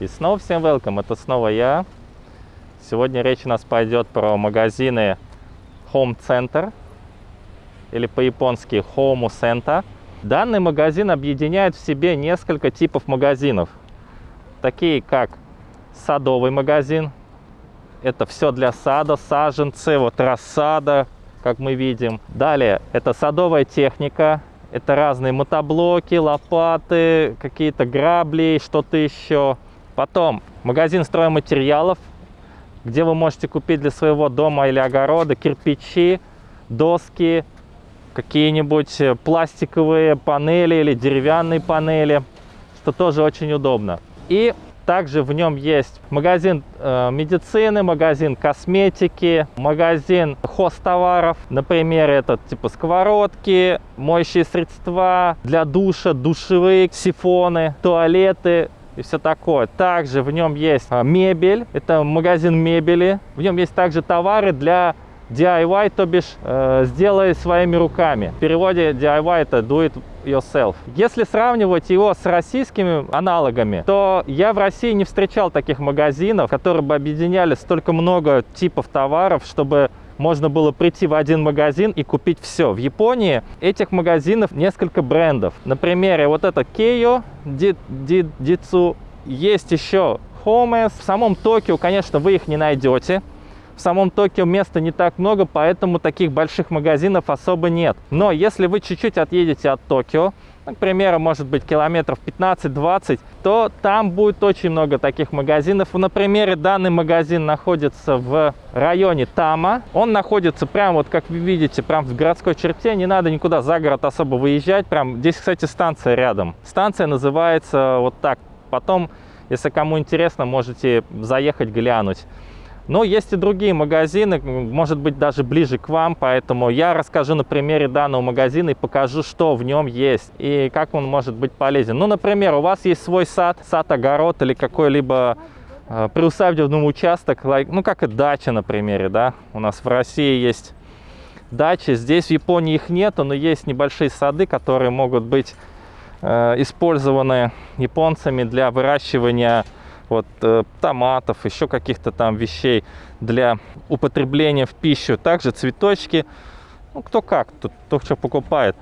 И снова всем welcome, это снова я. Сегодня речь у нас пойдет про магазины Home Center, или по-японски Home Center. Данный магазин объединяет в себе несколько типов магазинов, такие как садовый магазин, это все для сада, саженцы, вот рассада, как мы видим. Далее, это садовая техника, это разные мотоблоки, лопаты, какие-то грабли, что-то еще. Потом магазин стройматериалов, где вы можете купить для своего дома или огорода кирпичи, доски, какие-нибудь пластиковые панели или деревянные панели, что тоже очень удобно. И также в нем есть магазин э, медицины, магазин косметики, магазин хостоваров. Например, это типа сковородки, моющие средства для душа, душевые, сифоны, туалеты, и все такое. Также в нем есть э, мебель, это магазин мебели. В нем есть также товары для DIY, то бишь э, сделай своими руками. В переводе DIY это do it yourself. Если сравнивать его с российскими аналогами, то я в России не встречал таких магазинов, которые бы объединяли столько много типов товаров, чтобы можно было прийти в один магазин и купить все. В Японии этих магазинов несколько брендов. Например, вот это Keio, Ditsu, есть еще Homes. В самом Токио, конечно, вы их не найдете. В самом Токио места не так много, поэтому таких больших магазинов особо нет. Но если вы чуть-чуть отъедете от Токио, к примеру, может быть километров 15-20, то там будет очень много таких магазинов. На примере данный магазин находится в районе Тама. Он находится прямо, вот как вы видите, прям в городской черте. Не надо никуда за город особо выезжать. Прям здесь, кстати, станция рядом. Станция называется вот так. Потом, если кому интересно, можете заехать глянуть. Но есть и другие магазины, может быть, даже ближе к вам, поэтому я расскажу на примере данного магазина и покажу, что в нем есть и как он может быть полезен. Ну, например, у вас есть свой сад, сад-огород или какой-либо э, приусадебный участок, ну, как и дача, на примере, да. У нас в России есть дачи, здесь в Японии их нету, но есть небольшие сады, которые могут быть э, использованы японцами для выращивания вот, э, томатов, еще каких-то там вещей для употребления в пищу. Также цветочки, ну, кто как, кто, кто что покупает.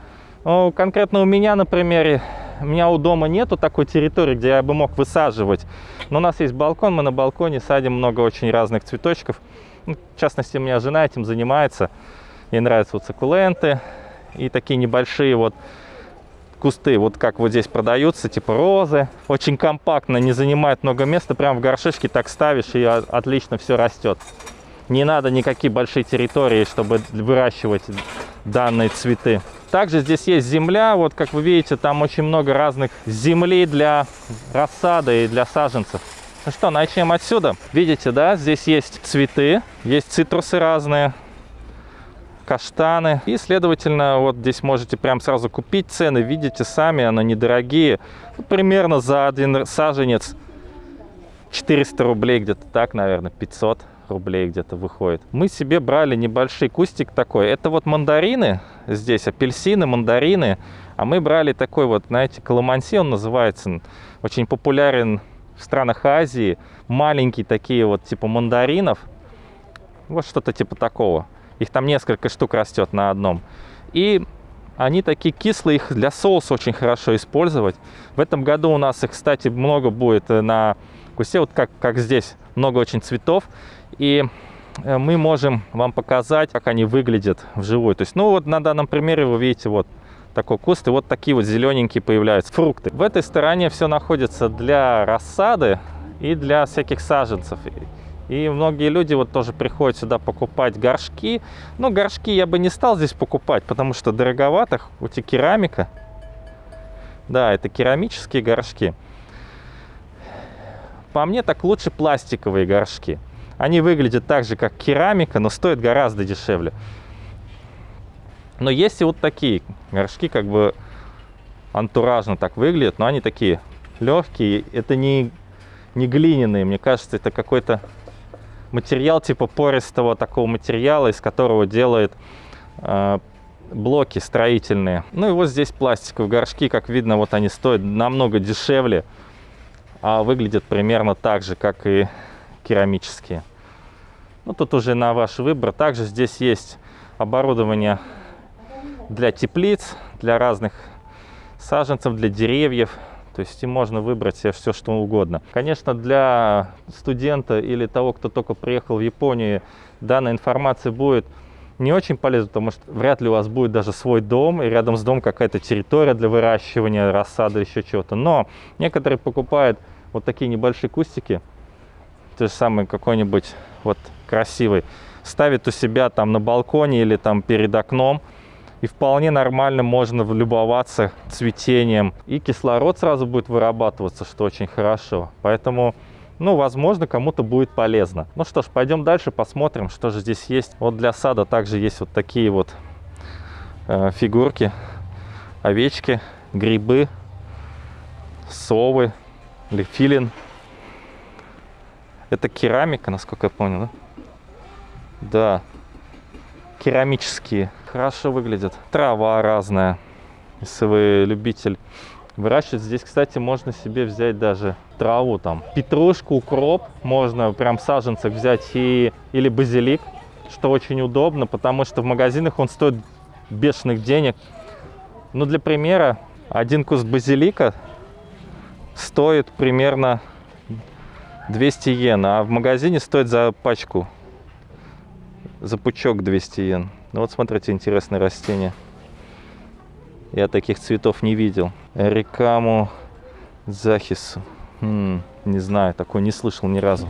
Ну, конкретно у меня, например, у меня у дома нету такой территории, где я бы мог высаживать. Но у нас есть балкон, мы на балконе садим много очень разных цветочков. Ну, в частности, у меня жена этим занимается. Ей нравятся вот суккуленты и такие небольшие вот кусты, вот как вот здесь продаются, типа розы. Очень компактно, не занимает много места. Прям в горшишке так ставишь, и отлично все растет. Не надо никакие большие территории, чтобы выращивать данные цветы. Также здесь есть земля. Вот как вы видите, там очень много разных земли для рассады и для саженцев. Ну что, начнем отсюда. Видите, да, здесь есть цветы, есть цитрусы разные каштаны. И, следовательно, вот здесь можете прям сразу купить цены. Видите сами, они недорогие. Ну, примерно за один саженец 400 рублей, где-то так, наверное, 500 рублей где-то выходит. Мы себе брали небольшой кустик такой. Это вот мандарины здесь, апельсины, мандарины. А мы брали такой вот, знаете, каламанси он называется. Очень популярен в странах Азии. Маленькие такие вот типа мандаринов. Вот что-то типа такого. Их там несколько штук растет на одном. И они такие кислые, их для соуса очень хорошо использовать. В этом году у нас их, кстати, много будет на кусте, вот как, как здесь, много очень цветов. И э, мы можем вам показать, как они выглядят вживую. То есть, ну вот на данном примере вы видите вот такой куст, и вот такие вот зелененькие появляются фрукты. В этой стороне все находится для рассады и для всяких саженцев. И многие люди вот тоже приходят сюда покупать горшки. Но горшки я бы не стал здесь покупать, потому что дороговато. У тебя керамика. Да, это керамические горшки. По мне так лучше пластиковые горшки. Они выглядят так же, как керамика, но стоят гораздо дешевле. Но есть и вот такие горшки, как бы антуражно так выглядят, но они такие легкие. Это не, не глиняные, мне кажется, это какой-то материал типа пористого такого материала, из которого делают э, блоки строительные. Ну и вот здесь пластиковые горшки, как видно, вот они стоят намного дешевле. а выглядят примерно так же, как и керамические. Ну, тут уже на ваш выбор. Также здесь есть оборудование для теплиц, для разных саженцев, для деревьев. То есть им можно выбрать себе все, что угодно. Конечно, для студента или того, кто только приехал в Японию, данная информация будет не очень полезна, потому что вряд ли у вас будет даже свой дом, и рядом с домом какая-то территория для выращивания рассады еще чего-то. Но некоторые покупают вот такие небольшие кустики, то же самое какой-нибудь вот красивый, ставит у себя там на балконе или там перед окном, и вполне нормально можно любоваться цветением. И кислород сразу будет вырабатываться, что очень хорошо. Поэтому, ну, возможно, кому-то будет полезно. Ну что ж, пойдем дальше, посмотрим, что же здесь есть. Вот для сада также есть вот такие вот э, фигурки. Овечки, грибы, совы или. Это керамика, насколько я понял, да? Да, керамические хорошо выглядят. Трава разная, если вы любитель выращивать. Здесь, кстати, можно себе взять даже траву там. Петрушку, укроп можно прям в саженцах взять и, или базилик, что очень удобно, потому что в магазинах он стоит бешеных денег. Ну, для примера, один куст базилика стоит примерно 200 йен, а в магазине стоит за пачку, за пучок 200 йен. Ну вот смотрите, интересное растение. Я таких цветов не видел. Рекаму захису. М не знаю, такой не слышал ни разу.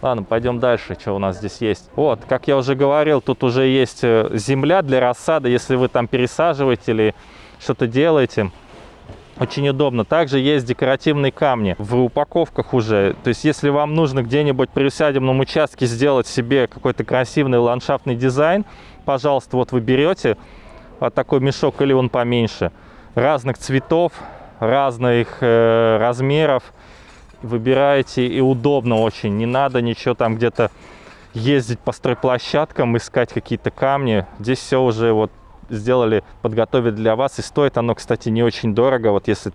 Ладно, пойдем дальше, что у нас здесь есть. Вот, как я уже говорил, тут уже есть э, земля для рассады, если вы там пересаживаете или что-то делаете. Очень удобно. Также есть декоративные камни в упаковках уже. То есть, если вам нужно где-нибудь при усадебном участке сделать себе какой-то красивый ландшафтный дизайн, пожалуйста, вот вы берете вот такой мешок или он поменьше, разных цветов, разных э, размеров, выбираете и удобно очень. Не надо ничего там где-то ездить по стройплощадкам, искать какие-то камни. Здесь все уже вот сделали, подготовили для вас. И стоит оно, кстати, не очень дорого. Вот если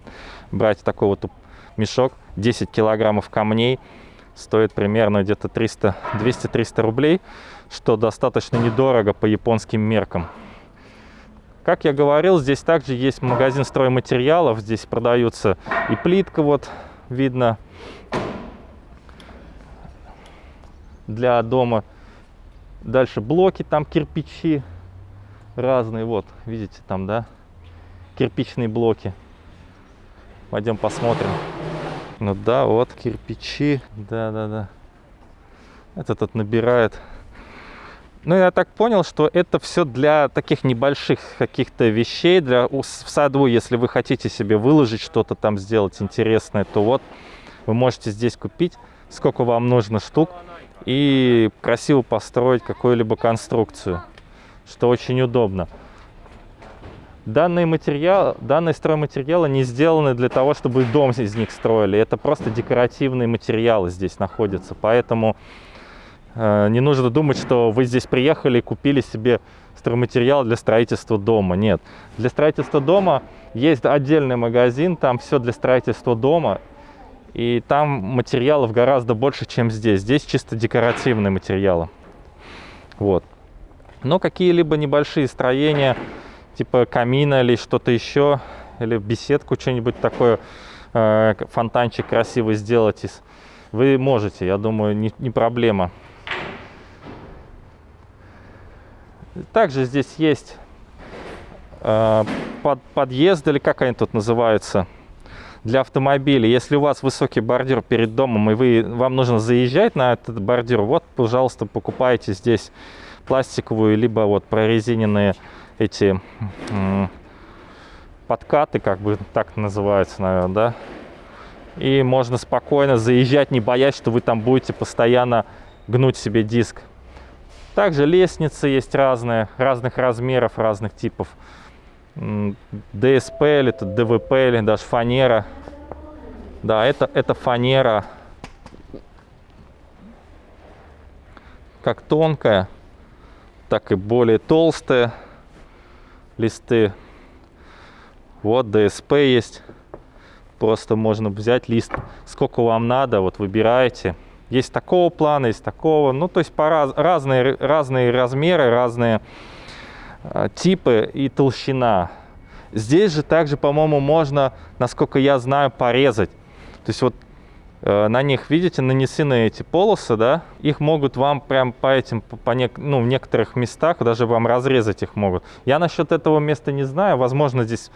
брать такой вот мешок, 10 килограммов камней, стоит примерно где-то 200-300 рублей что достаточно недорого по японским меркам. Как я говорил, здесь также есть магазин стройматериалов. Здесь продаются и плитка, вот видно, для дома. Дальше блоки, там кирпичи разные. Вот, видите, там, да, кирпичные блоки. Пойдем посмотрим. Ну да, вот кирпичи. Да-да-да. Этот тут набирает ну, я так понял, что это все для таких небольших каких-то вещей, для в саду, если вы хотите себе выложить что-то там, сделать интересное, то вот вы можете здесь купить, сколько вам нужно штук, и красиво построить какую-либо конструкцию, что очень удобно. Данные, материалы, данные стройматериалы не сделаны для того, чтобы дом из них строили. Это просто декоративные материалы здесь находятся. Поэтому Э, не нужно думать, что вы здесь приехали и купили себе стройматериал для строительства дома. Нет. Для строительства дома есть отдельный магазин, там все для строительства дома. И там материалов гораздо больше, чем здесь. Здесь чисто декоративные материалы. Вот. Но какие-либо небольшие строения, типа камина или что-то еще, или беседку что-нибудь такое, э, фонтанчик красивый сделать, вы можете, я думаю, не, не проблема. Также здесь есть э, под, подъезд, или как они тут называются, для автомобилей. Если у вас высокий бордюр перед домом, и вы, вам нужно заезжать на этот бордюр, вот, пожалуйста, покупайте здесь пластиковую, либо вот прорезиненные эти подкаты, как бы так называются, наверное, да. И можно спокойно заезжать, не боясь, что вы там будете постоянно гнуть себе диск. Также лестницы есть разные, разных размеров, разных типов. ДСП или ДВП или даже фанера. Да, это, это фанера. Как тонкая, так и более толстые листы. Вот ДСП есть. Просто можно взять лист, сколько вам надо, вот выбираете. Есть такого плана, есть такого. Ну, то есть по раз, разные, разные размеры, разные э, типы и толщина. Здесь же также, по-моему, можно, насколько я знаю, порезать. То есть вот на них, видите, нанесены эти полосы, да, их могут вам прям по этим, по не, ну, в некоторых местах даже вам разрезать их могут. Я насчет этого места не знаю, возможно, здесь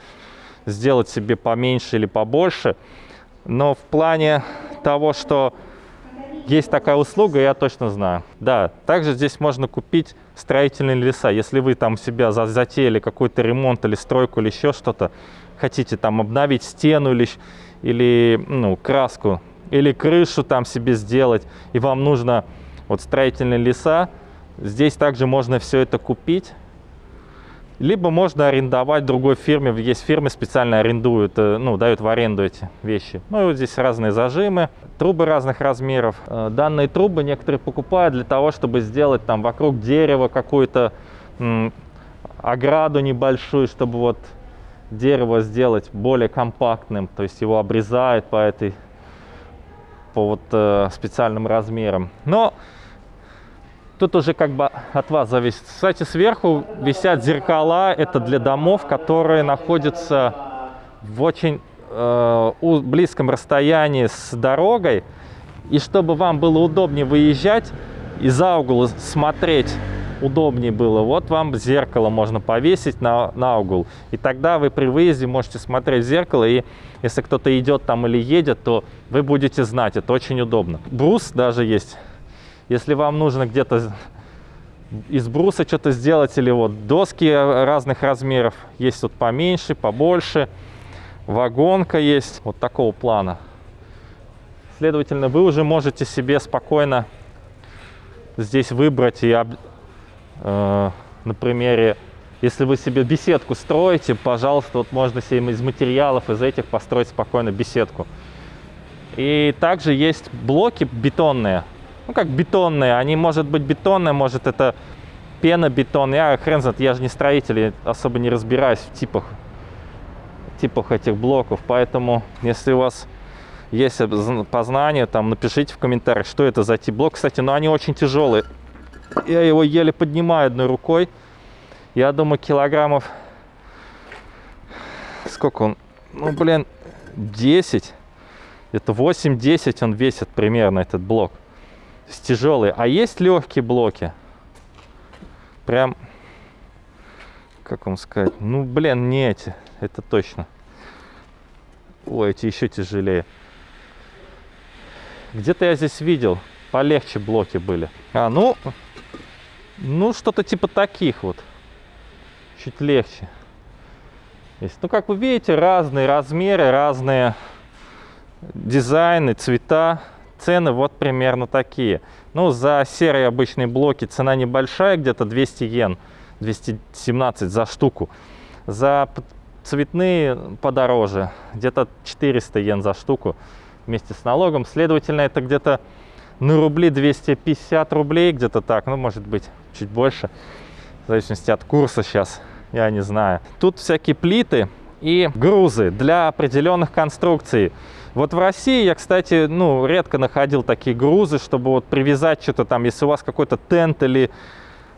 сделать себе поменьше или побольше, но в плане того, что есть такая услуга, я точно знаю. Да, также здесь можно купить строительные леса. Если вы там себя затеяли какой-то ремонт или стройку или еще что-то, хотите там обновить стену или, или ну, краску, или крышу там себе сделать, и вам нужно вот строительные леса, здесь также можно все это купить либо можно арендовать другой фирме. Есть фирмы специально арендуют, э, ну, дают в аренду эти вещи. Ну, и вот здесь разные зажимы, трубы разных размеров. Э, данные трубы некоторые покупают для того, чтобы сделать там вокруг дерева какую-то ограду небольшую, чтобы вот дерево сделать более компактным. То есть его обрезают по этой по вот э, специальным размерам. Но Тут уже как бы от вас зависит. Кстати, сверху висят зеркала. Это для домов, которые находятся в очень э, близком расстоянии с дорогой. И чтобы вам было удобнее выезжать и за угол смотреть удобнее было, вот вам зеркало можно повесить на, на угол. И тогда вы при выезде можете смотреть в зеркало, и если кто-то идет там или едет, то вы будете знать, это очень удобно. Брус даже есть если вам нужно где-то из бруса что-то сделать, или вот доски разных размеров, есть вот поменьше, побольше, вагонка есть, вот такого плана. Следовательно, вы уже можете себе спокойно здесь выбрать и, э, на примере, если вы себе беседку строите, пожалуйста, вот можно себе из материалов, из этих построить спокойно беседку. И также есть блоки бетонные, ну, как бетонные. Они, может быть, бетонные, может, это пенобетон. Я хрен знает, я же не строитель, я особо не разбираюсь в типах, типах этих блоков. Поэтому, если у вас есть познание, там, напишите в комментариях, что это за тип блок. Кстати, ну, они очень тяжелые. Я его еле поднимаю одной рукой. Я думаю, килограммов... Сколько он? Ну, блин, 10. Это 8-10 он весит примерно, этот блок тяжелые. А есть легкие блоки. Прям, как вам сказать, ну, блин, не эти, это точно. Ой, эти еще тяжелее. Где-то я здесь видел, полегче блоки были. А, ну, ну, что-то типа таких вот. Чуть легче. Есть. Ну, как вы видите, разные размеры, разные дизайны, цвета. Цены вот примерно такие. Ну, за серые обычные блоки цена небольшая, где-то 200 йен, 217 за штуку. За цветные подороже, где-то 400 йен за штуку вместе с налогом. Следовательно, это где-то на рубли 250 рублей, где-то так, ну, может быть, чуть больше, в зависимости от курса сейчас, я не знаю. Тут всякие плиты и грузы для определенных конструкций. Вот в России я, кстати, ну, редко находил такие грузы, чтобы вот привязать что-то там, если у вас какой-то тент или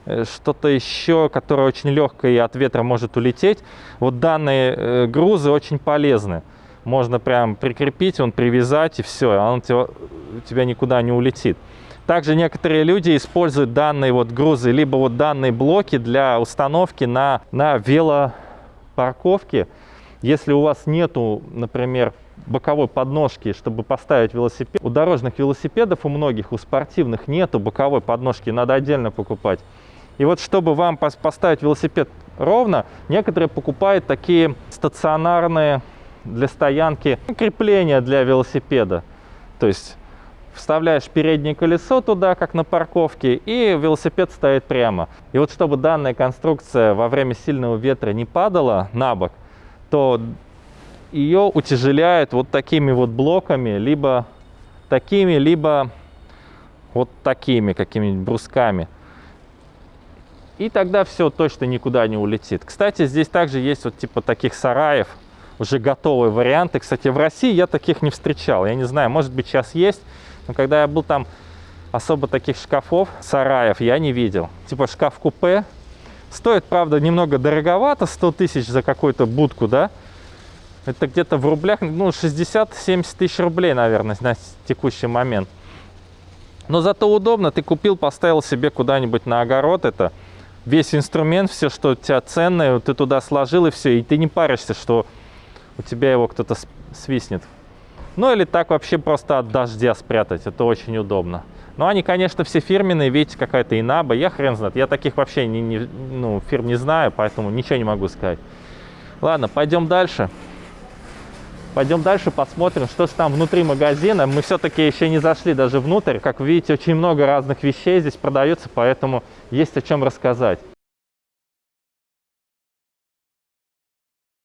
э, что-то еще, которое очень легкое и от ветра может улететь. Вот данные э, грузы очень полезны. Можно прям прикрепить, он привязать и все, он тебя, тебя никуда не улетит. Также некоторые люди используют данные вот грузы, либо вот данные блоки для установки на, на велопарковке. Если у вас нету, например, боковой подножки, чтобы поставить велосипед. У дорожных велосипедов, у многих, у спортивных нету боковой подножки, надо отдельно покупать. И вот чтобы вам поставить велосипед ровно, некоторые покупают такие стационарные для стоянки крепления для велосипеда. То есть вставляешь переднее колесо туда, как на парковке, и велосипед стоит прямо. И вот чтобы данная конструкция во время сильного ветра не падала на бок, то ее утяжеляют вот такими вот блоками, либо такими, либо вот такими какими-нибудь брусками. И тогда все точно никуда не улетит. Кстати, здесь также есть вот типа таких сараев, уже готовые варианты. Кстати, в России я таких не встречал. Я не знаю, может быть, сейчас есть. Но когда я был там, особо таких шкафов, сараев я не видел. Типа шкаф-купе. Стоит, правда, немного дороговато, 100 тысяч за какую-то будку, да? Это где-то в рублях, ну, 60-70 тысяч рублей, наверное, на текущий момент. Но зато удобно, ты купил, поставил себе куда-нибудь на огород это, весь инструмент, все, что у тебя ценное, ты туда сложил и все, и ты не паришься, что у тебя его кто-то свистнет. Ну или так вообще просто от дождя спрятать, это очень удобно. Но они, конечно, все фирменные, видите, какая-то Инаба, я хрен знает, я таких вообще не, не, ну, фирм не знаю, поэтому ничего не могу сказать. Ладно, пойдем дальше. Пойдем дальше, посмотрим, что же там внутри магазина. Мы все-таки еще не зашли даже внутрь. Как видите, очень много разных вещей здесь продается, поэтому есть о чем рассказать.